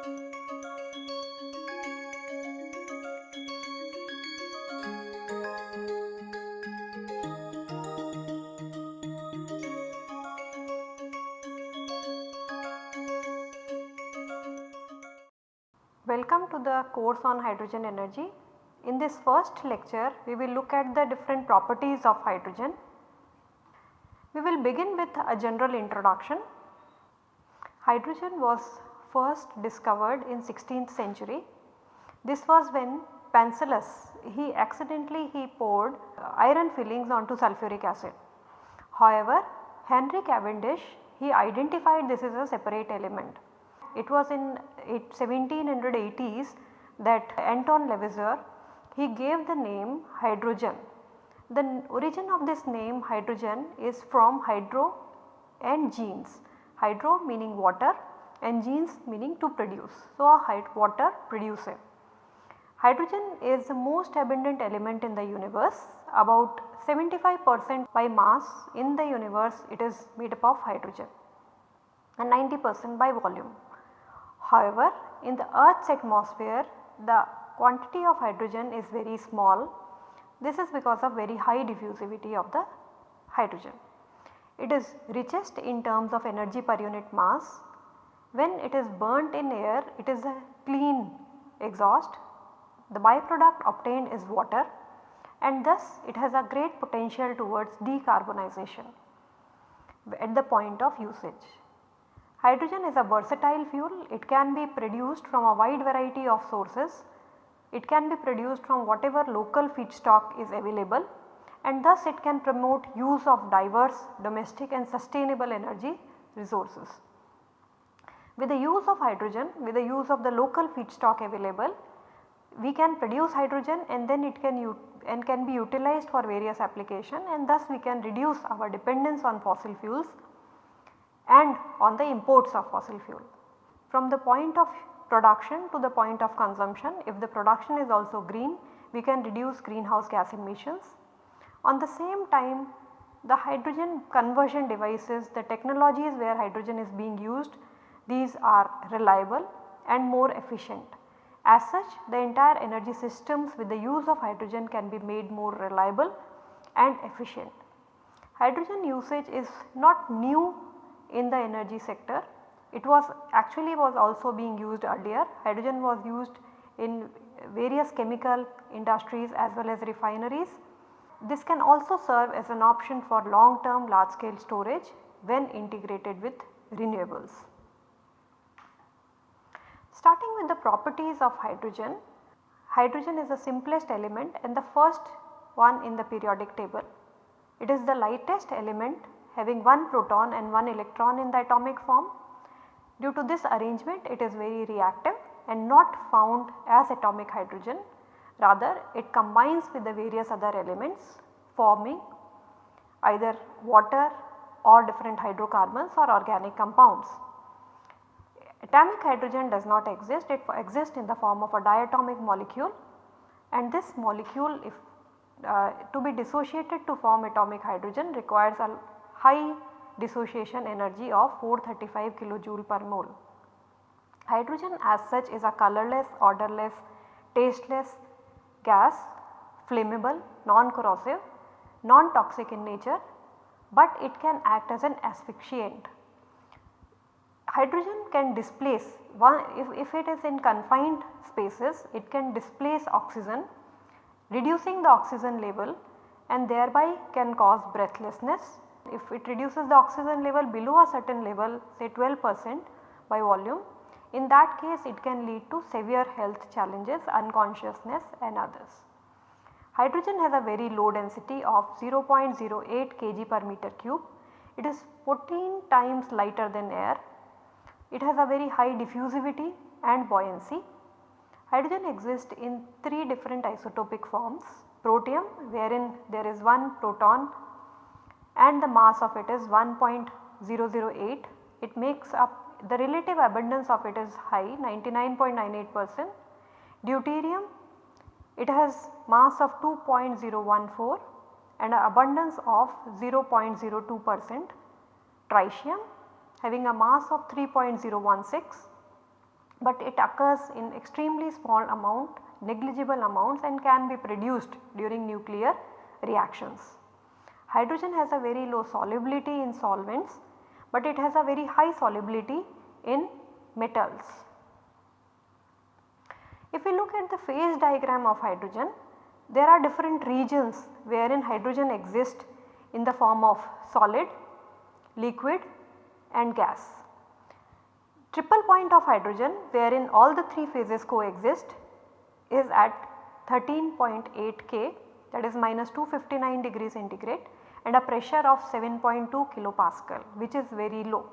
Welcome to the course on hydrogen energy. In this first lecture we will look at the different properties of hydrogen. We will begin with a general introduction. Hydrogen was first discovered in 16th century. This was when Paracelsus he accidentally he poured uh, iron fillings onto sulfuric acid. However, Henry Cavendish he identified this as a separate element. It was in 1780s that Anton Lavoisier he gave the name hydrogen. The origin of this name hydrogen is from hydro and genes, hydro meaning water and genes meaning to produce. So, a water producer. Hydrogen is the most abundant element in the universe about 75 percent by mass in the universe it is made up of hydrogen and 90 percent by volume. However, in the earth's atmosphere the quantity of hydrogen is very small. This is because of very high diffusivity of the hydrogen. It is richest in terms of energy per unit mass. When it is burnt in air it is a clean exhaust. The byproduct obtained is water and thus it has a great potential towards decarbonization at the point of usage. Hydrogen is a versatile fuel, it can be produced from a wide variety of sources. It can be produced from whatever local feedstock is available and thus it can promote use of diverse domestic and sustainable energy resources. With the use of hydrogen, with the use of the local feedstock available, we can produce hydrogen and then it can and can be utilized for various application and thus we can reduce our dependence on fossil fuels and on the imports of fossil fuel. From the point of production to the point of consumption if the production is also green we can reduce greenhouse gas emissions. On the same time the hydrogen conversion devices the technologies where hydrogen is being used these are reliable and more efficient. As such the entire energy systems with the use of hydrogen can be made more reliable and efficient. Hydrogen usage is not new in the energy sector. It was actually was also being used earlier. Hydrogen was used in various chemical industries as well as refineries. This can also serve as an option for long term large scale storage when integrated with renewables. Starting with the properties of hydrogen, hydrogen is the simplest element and the first one in the periodic table. It is the lightest element having one proton and one electron in the atomic form. Due to this arrangement it is very reactive and not found as atomic hydrogen rather it combines with the various other elements forming either water or different hydrocarbons or organic compounds. Atomic hydrogen does not exist, it exists in the form of a diatomic molecule and this molecule if uh, to be dissociated to form atomic hydrogen requires a high dissociation energy of 435 kilojoule per mole. Hydrogen as such is a colorless, odorless, tasteless gas, flammable, non-corrosive, non-toxic in nature, but it can act as an asphyxiant. Hydrogen can displace one if, if it is in confined spaces it can displace oxygen reducing the oxygen level and thereby can cause breathlessness if it reduces the oxygen level below a certain level say 12 percent by volume in that case it can lead to severe health challenges unconsciousness and others. Hydrogen has a very low density of 0.08 kg per meter cube. It is 14 times lighter than air. It has a very high diffusivity and buoyancy. Hydrogen exists in 3 different isotopic forms protium wherein there is one proton and the mass of it is 1.008. It makes up the relative abundance of it is high 99.98 percent. Deuterium it has mass of 2.014 and abundance of 0.02 percent. Tritium having a mass of 3.016. but it occurs in extremely small amount negligible amounts and can be produced during nuclear reactions. Hydrogen has a very low solubility in solvents, but it has a very high solubility in metals. If we look at the phase diagram of hydrogen, there are different regions wherein hydrogen exists in the form of solid, liquid and gas. Triple point of hydrogen wherein all the 3 phases coexist is at 13.8 K that is minus 259 degrees centigrade and a pressure of 7.2 kilopascal which is very low.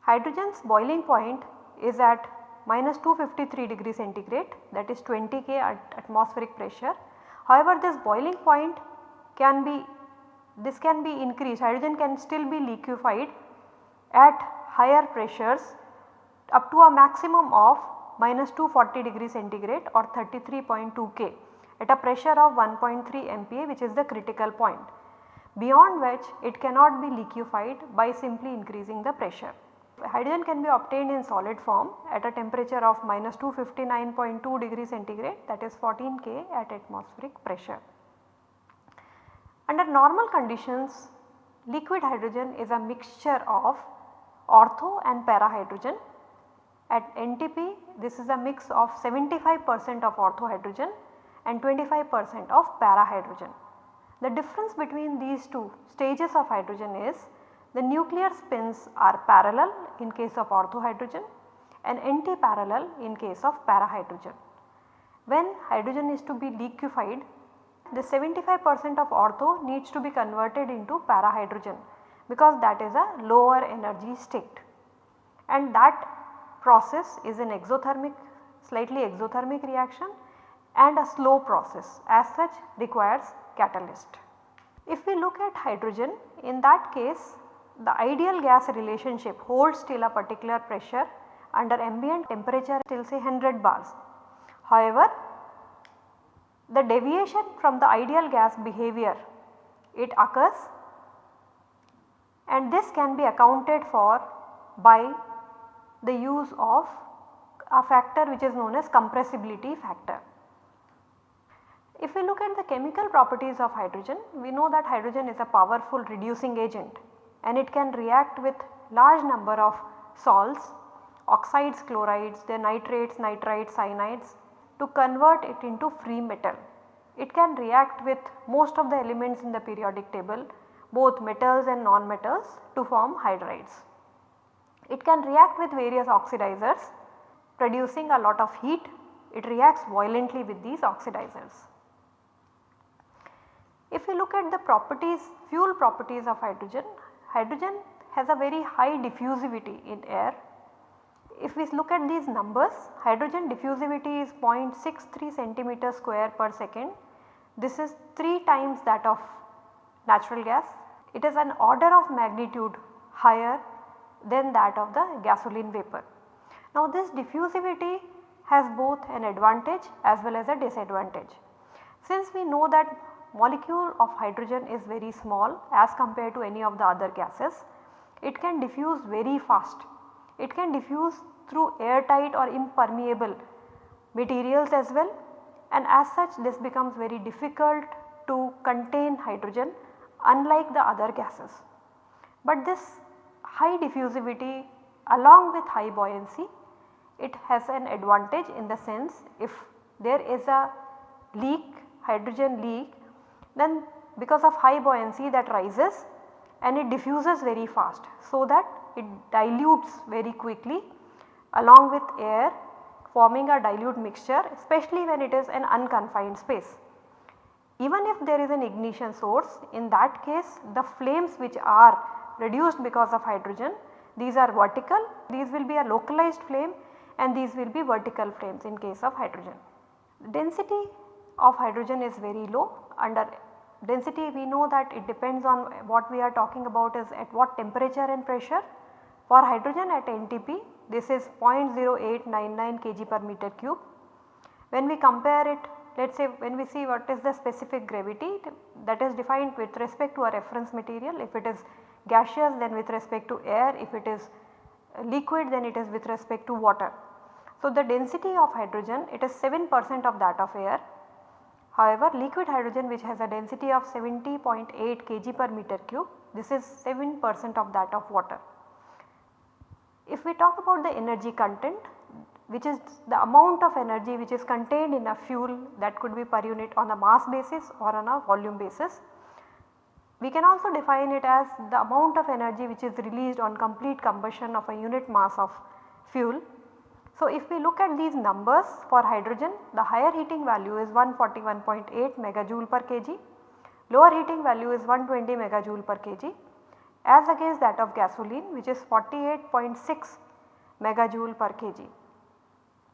Hydrogen's boiling point is at minus 253 degree centigrade that is 20 K at atmospheric pressure. However, this boiling point can be this can be increased hydrogen can still be liquefied at higher pressures up to a maximum of minus 240 degree centigrade or 33.2 K at a pressure of 1.3 MPa which is the critical point beyond which it cannot be liquefied by simply increasing the pressure. Hydrogen can be obtained in solid form at a temperature of minus 259.2 degree centigrade that is 14 K at atmospheric pressure. Under normal conditions liquid hydrogen is a mixture of ortho and para hydrogen. At NTP this is a mix of 75 percent of ortho hydrogen and 25 percent of para hydrogen. The difference between these two stages of hydrogen is the nuclear spins are parallel in case of ortho hydrogen and anti-parallel in case of para hydrogen. When hydrogen is to be liquefied, the 75 percent of ortho needs to be converted into parahydrogen because that is a lower energy state and that process is an exothermic slightly exothermic reaction and a slow process as such requires catalyst. If we look at hydrogen in that case the ideal gas relationship holds till a particular pressure under ambient temperature till say 100 bars. However, the deviation from the ideal gas behavior it occurs and this can be accounted for by the use of a factor which is known as compressibility factor. If we look at the chemical properties of hydrogen, we know that hydrogen is a powerful reducing agent and it can react with large number of salts, oxides, chlorides, the nitrates, nitrites, cyanides to convert it into free metal. It can react with most of the elements in the periodic table both metals and non-metals to form hydrides. It can react with various oxidizers producing a lot of heat, it reacts violently with these oxidizers. If we look at the properties, fuel properties of hydrogen, hydrogen has a very high diffusivity in air. If we look at these numbers, hydrogen diffusivity is 0.63 centimeter square per second. This is 3 times that of natural gas. It is an order of magnitude higher than that of the gasoline vapor. Now this diffusivity has both an advantage as well as a disadvantage. Since we know that molecule of hydrogen is very small as compared to any of the other gases. It can diffuse very fast. It can diffuse through airtight or impermeable materials as well and as such this becomes very difficult to contain hydrogen unlike the other gases. But this high diffusivity along with high buoyancy it has an advantage in the sense if there is a leak hydrogen leak then because of high buoyancy that rises and it diffuses very fast so that it dilutes very quickly along with air forming a dilute mixture especially when it is an unconfined space. Even if there is an ignition source in that case the flames which are reduced because of hydrogen these are vertical these will be a localized flame and these will be vertical flames in case of hydrogen. Density of hydrogen is very low under density we know that it depends on what we are talking about is at what temperature and pressure. For hydrogen at NTP this is 0.0899 kg per meter cube. When we compare it let us say when we see what is the specific gravity that is defined with respect to a reference material if it is gaseous then with respect to air if it is liquid then it is with respect to water. So, the density of hydrogen it is 7 percent of that of air. However, liquid hydrogen which has a density of 70.8 kg per meter cube this is 7 percent of that of water. If we talk about the energy content which is the amount of energy which is contained in a fuel that could be per unit on a mass basis or on a volume basis. We can also define it as the amount of energy which is released on complete combustion of a unit mass of fuel. So, if we look at these numbers for hydrogen the higher heating value is 141.8 megajoule per kg, lower heating value is 120 megajoule per kg as against that of gasoline which is 48.6 megajoule per kg.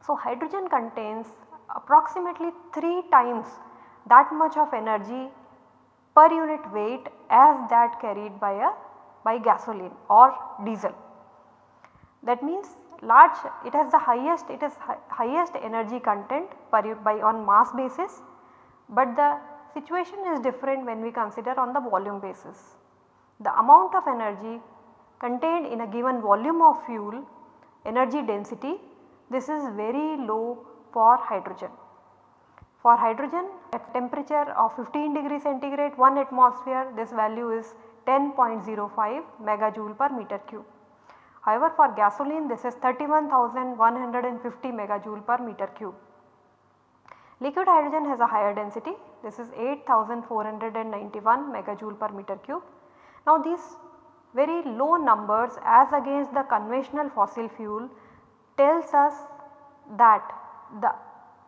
So, hydrogen contains approximately 3 times that much of energy per unit weight as that carried by a by gasoline or diesel. That means large it has the highest it is hi highest energy content per by on mass basis, but the situation is different when we consider on the volume basis. The amount of energy contained in a given volume of fuel energy density this is very low for hydrogen. For hydrogen at temperature of 15 degree centigrade 1 atmosphere this value is 10.05 megajoule per meter cube. However, for gasoline this is 31,150 megajoule per meter cube. Liquid hydrogen has a higher density this is 8491 megajoule per meter cube. Now these very low numbers as against the conventional fossil fuel tells us that the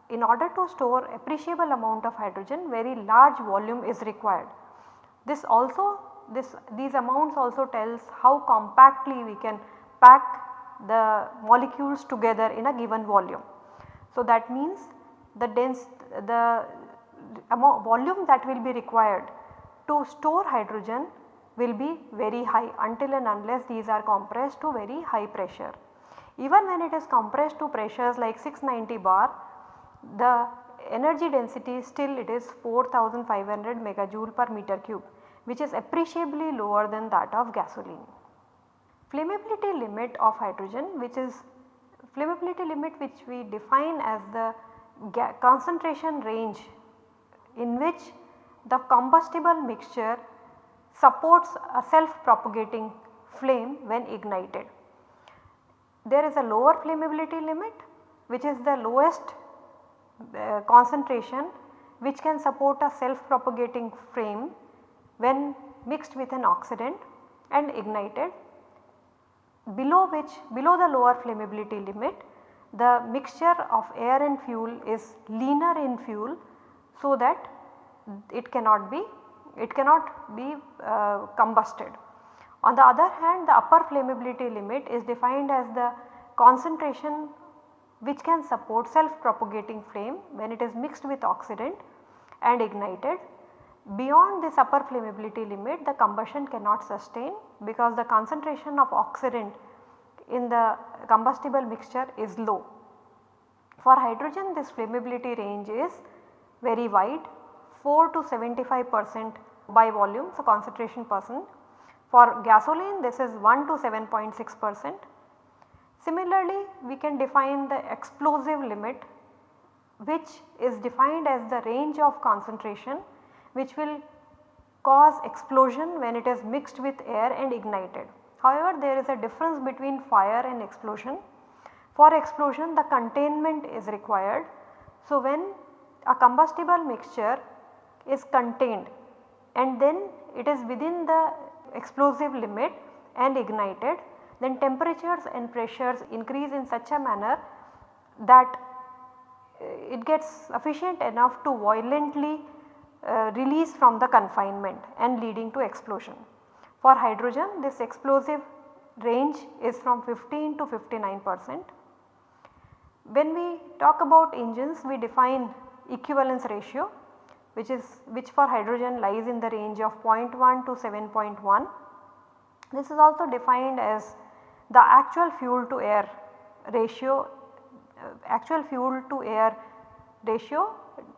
in order to store appreciable amount of hydrogen very large volume is required. This also this these amounts also tells how compactly we can pack the molecules together in a given volume. So that means the dense the amount volume that will be required to store hydrogen will be very high until and unless these are compressed to very high pressure. Even when it is compressed to pressures like 690 bar, the energy density still it is 4500 megajoule per meter cube which is appreciably lower than that of gasoline. Flammability limit of hydrogen which is flammability limit which we define as the concentration range in which the combustible mixture supports a self propagating flame when ignited there is a lower flammability limit which is the lowest uh, concentration which can support a self propagating flame when mixed with an oxidant and ignited below which below the lower flammability limit the mixture of air and fuel is leaner in fuel so that it cannot be it cannot be uh, combusted. On the other hand the upper flammability limit is defined as the concentration which can support self propagating flame when it is mixed with oxidant and ignited. Beyond this upper flammability limit the combustion cannot sustain because the concentration of oxidant in the combustible mixture is low. For hydrogen this flammability range is very wide 4 to 75 percent by volume so concentration percent for gasoline this is 1 to 7.6 percent. Similarly, we can define the explosive limit which is defined as the range of concentration which will cause explosion when it is mixed with air and ignited. However, there is a difference between fire and explosion. For explosion the containment is required. So, when a combustible mixture is contained and then it is within the explosive limit and ignited then temperatures and pressures increase in such a manner that uh, it gets sufficient enough to violently uh, release from the confinement and leading to explosion. For hydrogen this explosive range is from 15 to 59 percent. When we talk about engines we define equivalence ratio which is which for hydrogen lies in the range of 0.1 to 7.1. This is also defined as the actual fuel to air ratio uh, actual fuel to air ratio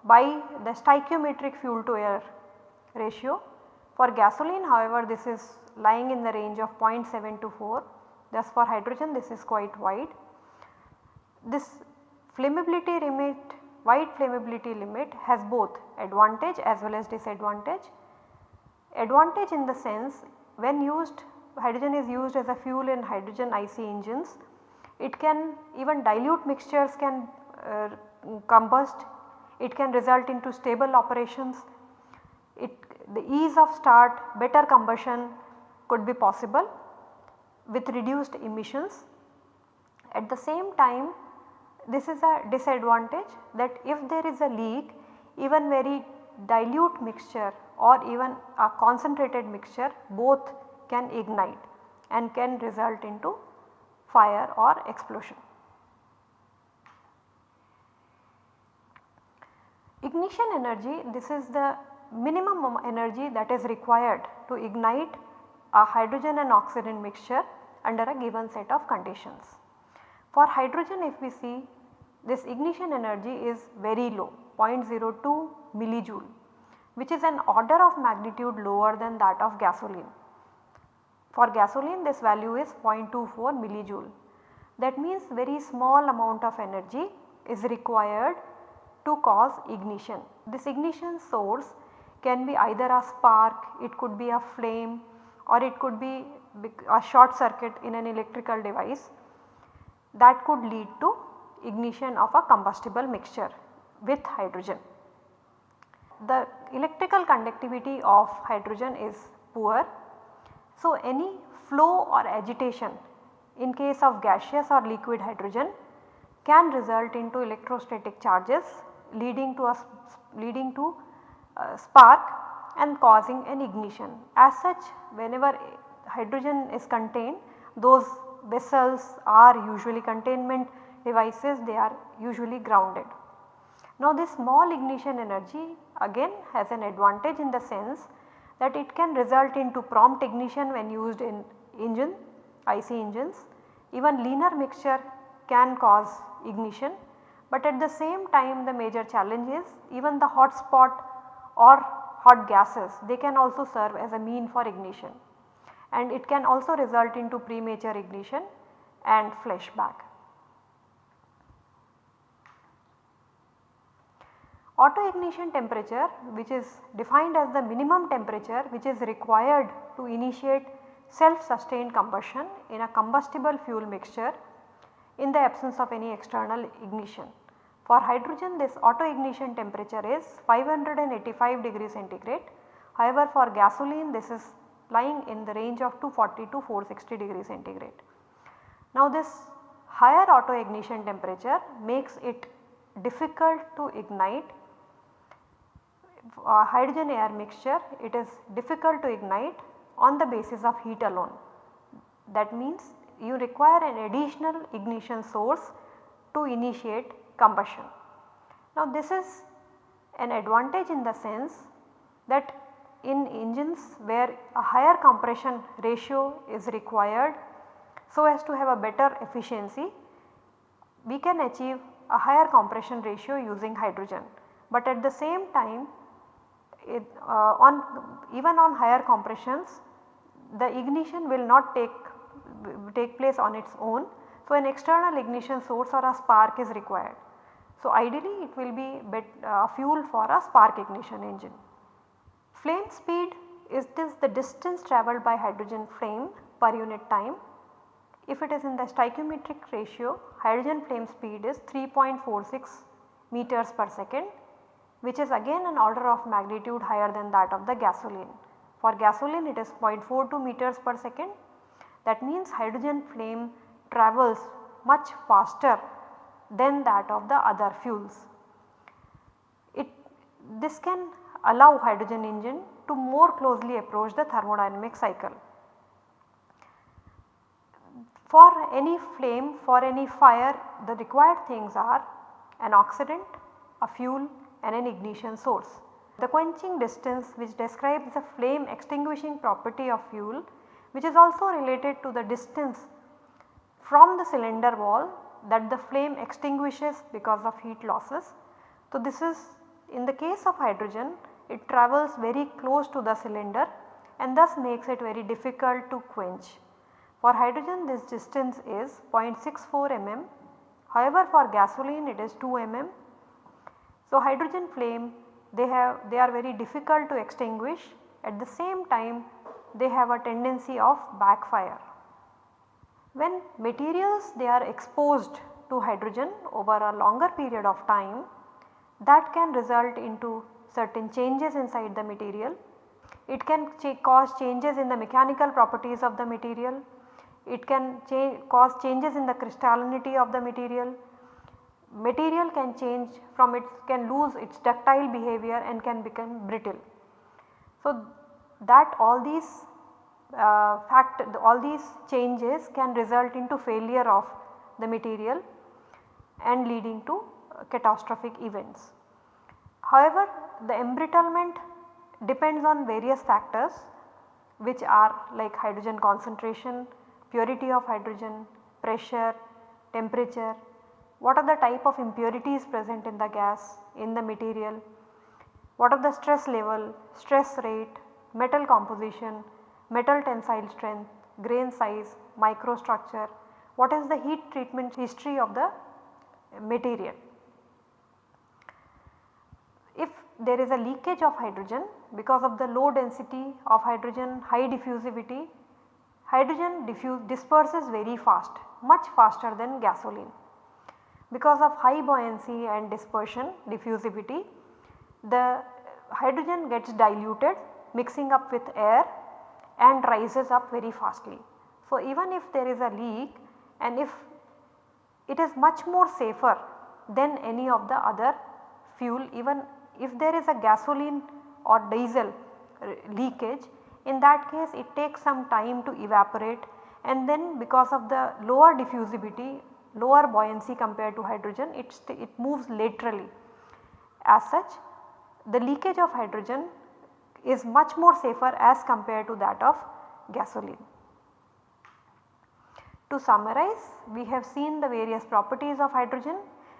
by the stoichiometric fuel to air ratio. For gasoline however this is lying in the range of 0.7 to 4 thus for hydrogen this is quite wide. This flammability limit, wide flammability limit has both advantage as well as disadvantage. Advantage in the sense when used hydrogen is used as a fuel in hydrogen IC engines, it can even dilute mixtures can uh, combust, it can result into stable operations, it the ease of start, better combustion could be possible with reduced emissions. At the same time this is a disadvantage that if there is a leak even very dilute mixture or even a concentrated mixture both can ignite and can result into fire or explosion. Ignition energy this is the minimum energy that is required to ignite a hydrogen and oxygen mixture under a given set of conditions. For hydrogen if we see this ignition energy is very low 0.02 millijoule which is an order of magnitude lower than that of gasoline. For gasoline this value is 0.24 millijoule. That means very small amount of energy is required to cause ignition. This ignition source can be either a spark, it could be a flame or it could be a short circuit in an electrical device that could lead to ignition of a combustible mixture with hydrogen. The electrical conductivity of hydrogen is poor. So, any flow or agitation in case of gaseous or liquid hydrogen can result into electrostatic charges leading to a leading to a spark and causing an ignition. As such whenever hydrogen is contained those vessels are usually containment devices they are usually grounded. Now this small ignition energy again has an advantage in the sense that it can result into prompt ignition when used in engine IC engines. Even leaner mixture can cause ignition but at the same time the major challenge is even the hot spot or hot gases they can also serve as a mean for ignition and it can also result into premature ignition and flashback. Auto ignition temperature which is defined as the minimum temperature which is required to initiate self sustained combustion in a combustible fuel mixture in the absence of any external ignition. For hydrogen this auto ignition temperature is 585 degree centigrade. However, for gasoline this is lying in the range of 240 to 460 degree centigrade. Now this higher auto ignition temperature makes it difficult to ignite uh, hydrogen air mixture it is difficult to ignite on the basis of heat alone. That means you require an additional ignition source to initiate combustion. Now this is an advantage in the sense that in engines where a higher compression ratio is required so as to have a better efficiency we can achieve a higher compression ratio using hydrogen. But at the same time it, uh, on even on higher compressions the ignition will not take take place on its own. So, an external ignition source or a spark is required. So, ideally it will be bet, uh, fuel for a spark ignition engine. Flame speed is this the distance travelled by hydrogen flame per unit time. If it is in the stoichiometric ratio hydrogen flame speed is 3.46 meters per second which is again an order of magnitude higher than that of the gasoline. For gasoline it is 0.42 meters per second that means hydrogen flame travels much faster than that of the other fuels. It, this can allow hydrogen engine to more closely approach the thermodynamic cycle. For any flame, for any fire the required things are an oxidant, a fuel and an ignition source. The quenching distance which describes the flame extinguishing property of fuel which is also related to the distance from the cylinder wall that the flame extinguishes because of heat losses. So, this is in the case of hydrogen it travels very close to the cylinder and thus makes it very difficult to quench. For hydrogen this distance is 0.64 mm However, for gasoline it is 2 mm. So, hydrogen flame they have they are very difficult to extinguish at the same time they have a tendency of backfire. When materials they are exposed to hydrogen over a longer period of time that can result into certain changes inside the material. It can ch cause changes in the mechanical properties of the material, it can cause changes in the crystallinity of the material, material can change from its can lose its ductile behavior and can become brittle. So, that all these uh, fact all these changes can result into failure of the material and leading to catastrophic events. However, the embrittlement depends on various factors which are like hydrogen concentration, purity of hydrogen, pressure, temperature, what are the type of impurities present in the gas, in the material, what are the stress level, stress rate, metal composition, metal tensile strength, grain size, microstructure, what is the heat treatment history of the material. If there is a leakage of hydrogen because of the low density of hydrogen, high diffusivity, hydrogen diffuse disperses very fast, much faster than gasoline. Because of high buoyancy and dispersion diffusivity, the hydrogen gets diluted mixing up with air and rises up very fastly. So, even if there is a leak and if it is much more safer than any of the other fuel even if there is a gasoline or diesel leakage in that case it takes some time to evaporate and then because of the lower diffusivity lower buoyancy compared to hydrogen it, it moves laterally. As such the leakage of hydrogen is much more safer as compared to that of gasoline. To summarize we have seen the various properties of hydrogen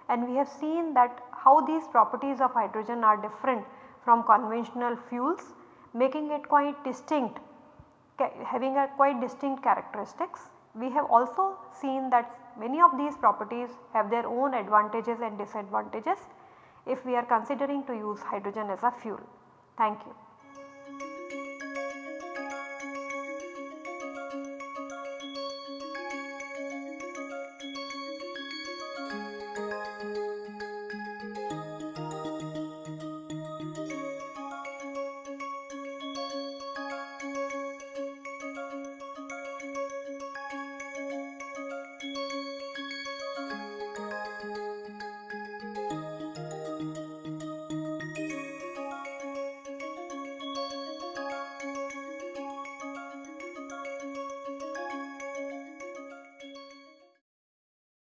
and we have seen that how these properties of hydrogen are different from conventional fuels making it quite distinct having a quite distinct characteristics. We have also seen that many of these properties have their own advantages and disadvantages if we are considering to use hydrogen as a fuel. Thank you.